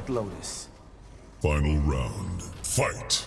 White Lotus. Final round, fight!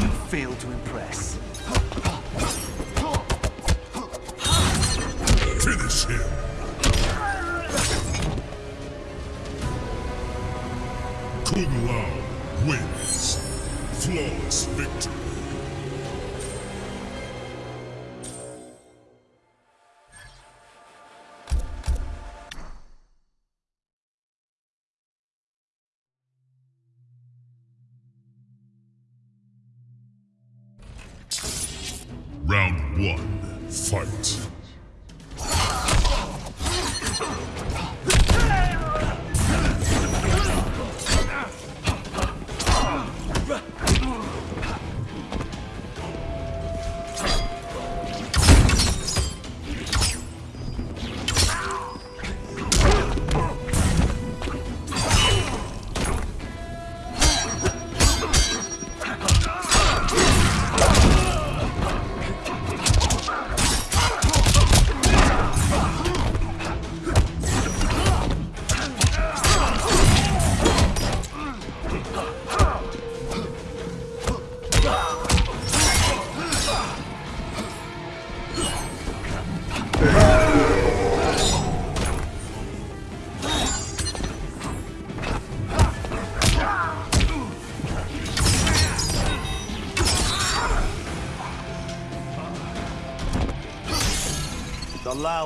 You failed to impress. Him! Kung Lao wins. Flawless victory. Round one, fight. The Lao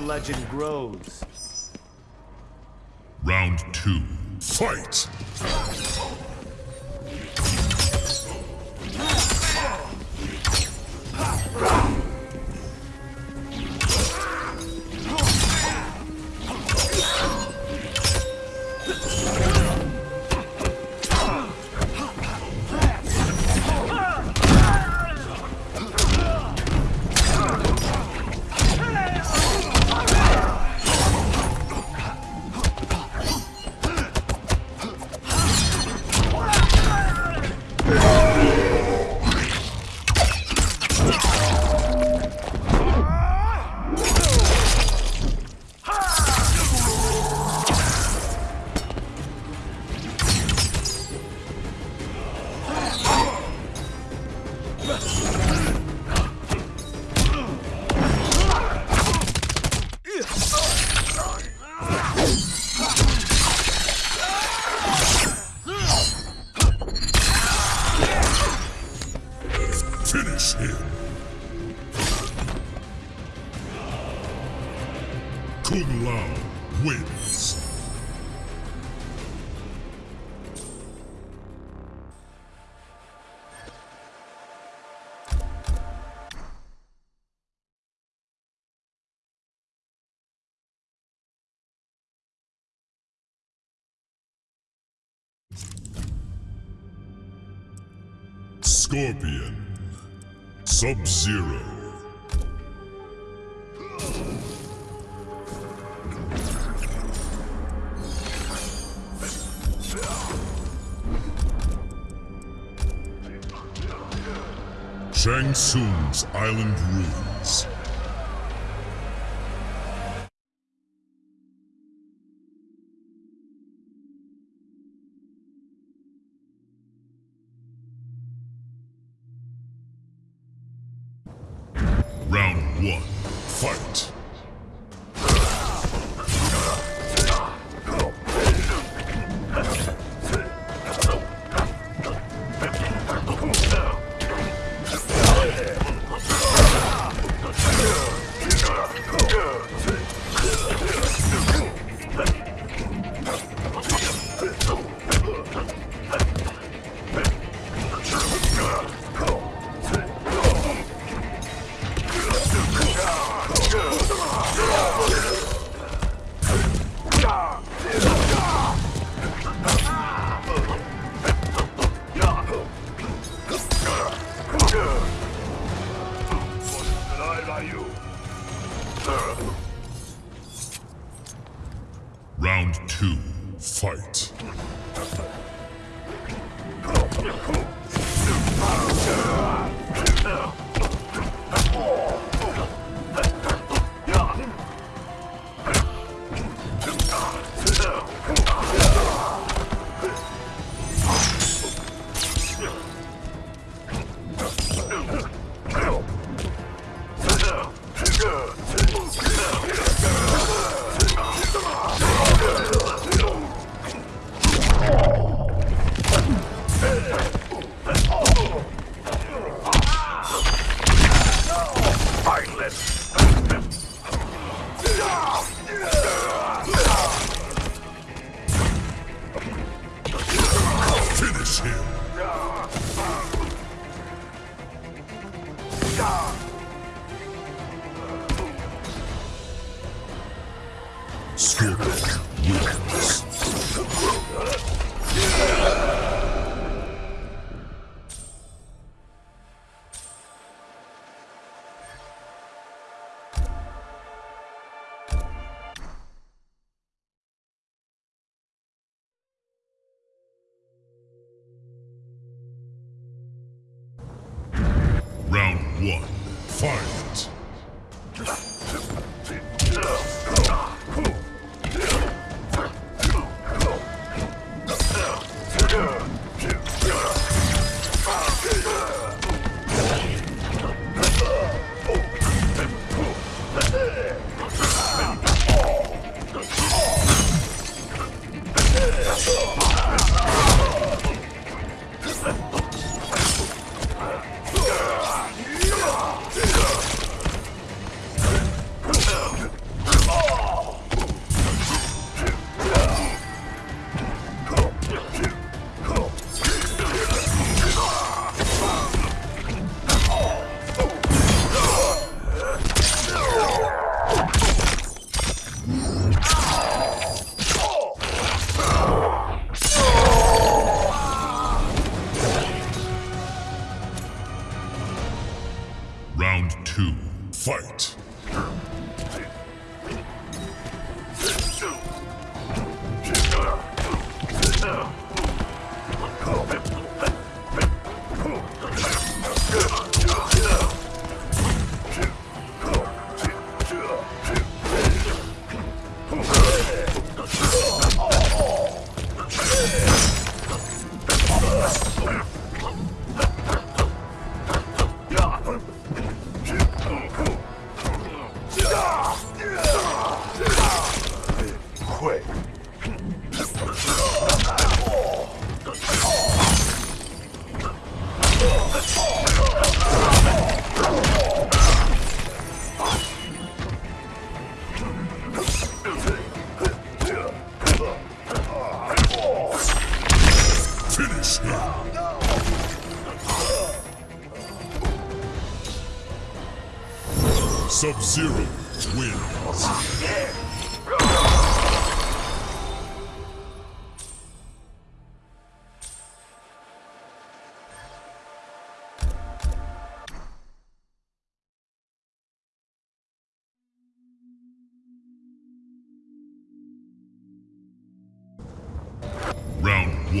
legend grows. Him! Kung Lao wins. Scorpion. Sub-Zero. Shang Tsung's island ruins.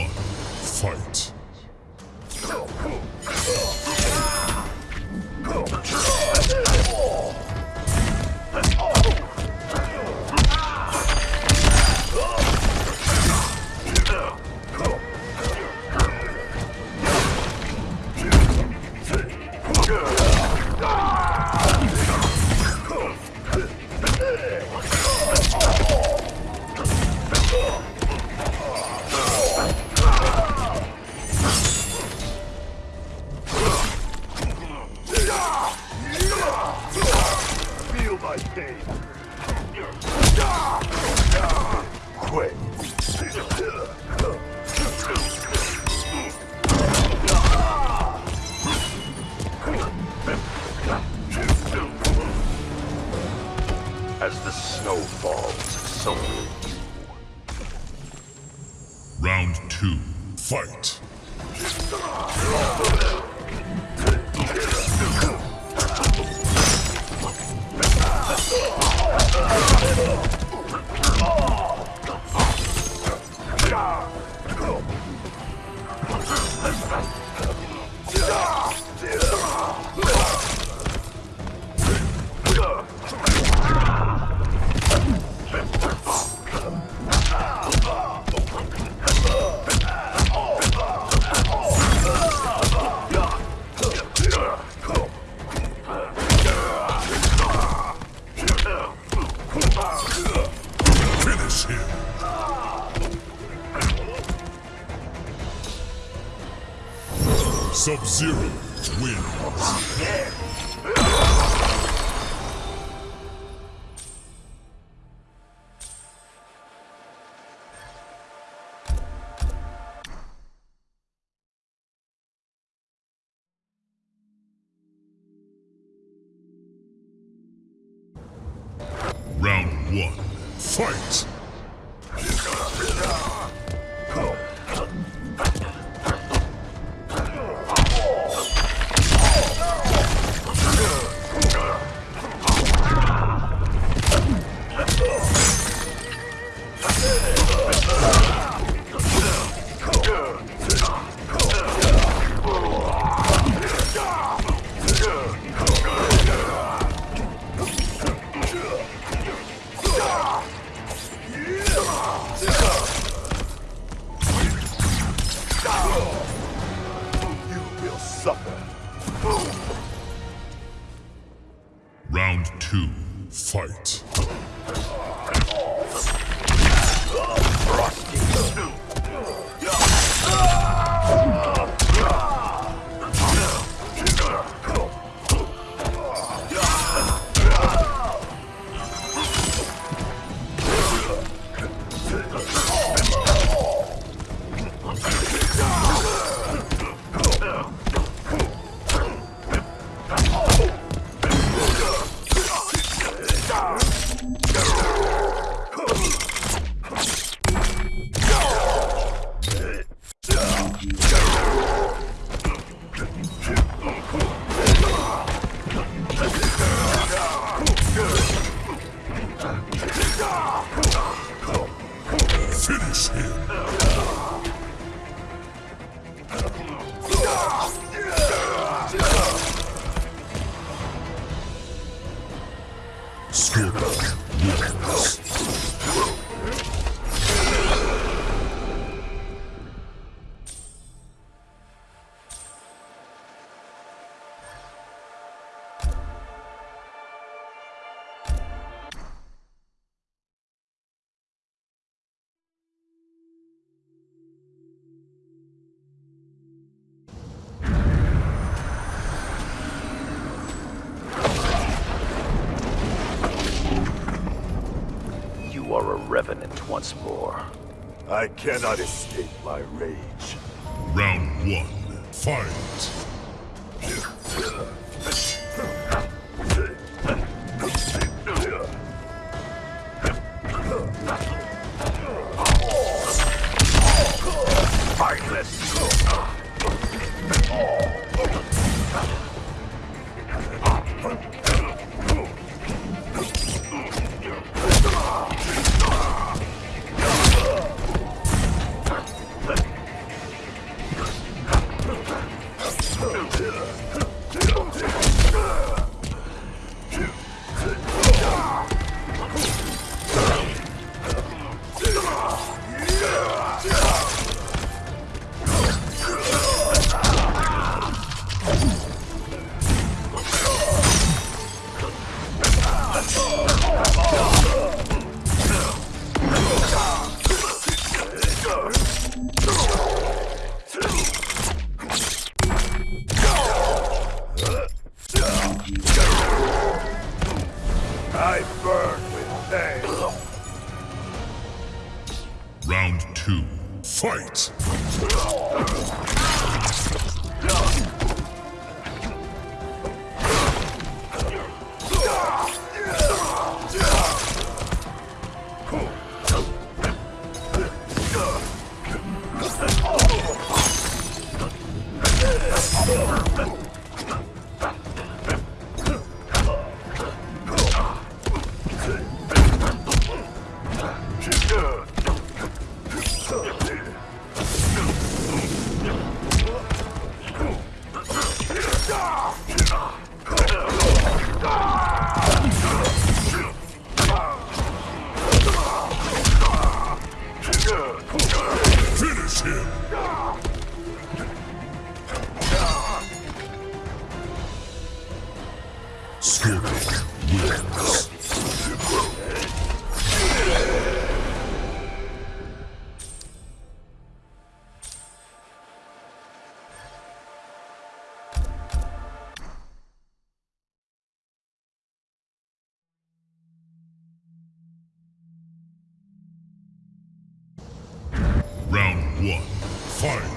One, Fight! Round two. Fight. Finish him. A revenant once more. I cannot escape my rage. Round one. Fight. Fight!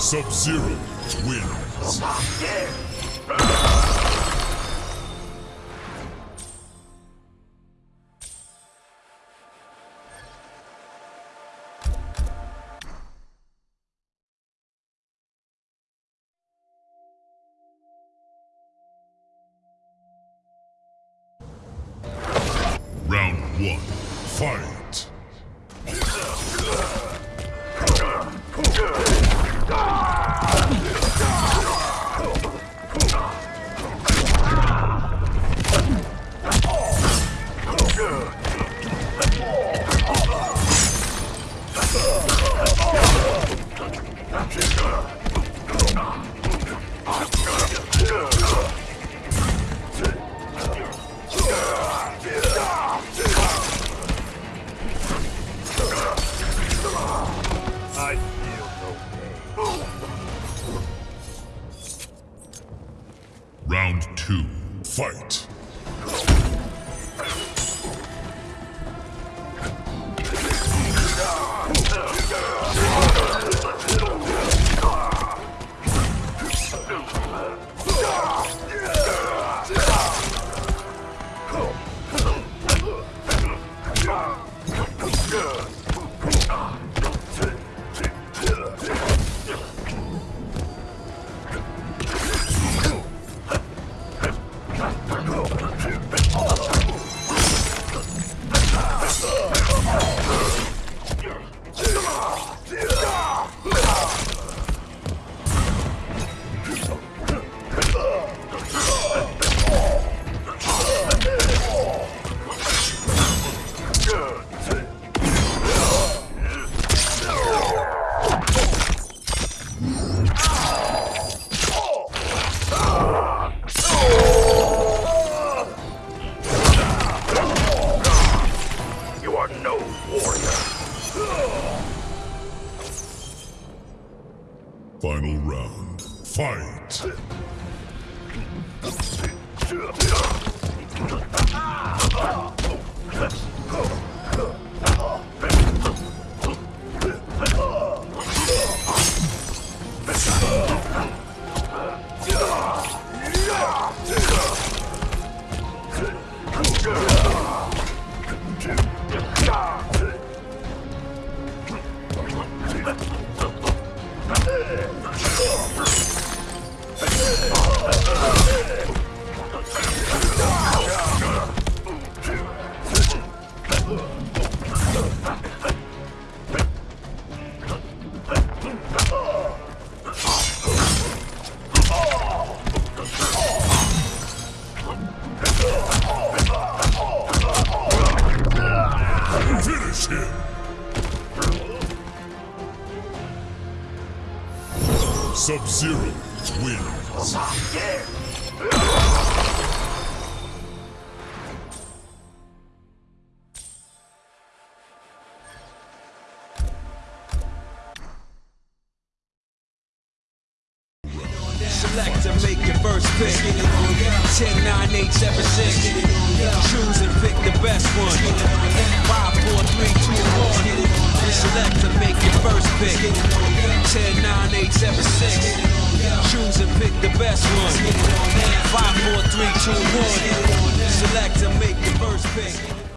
Sub-Zero wins. Sub-Zero wins.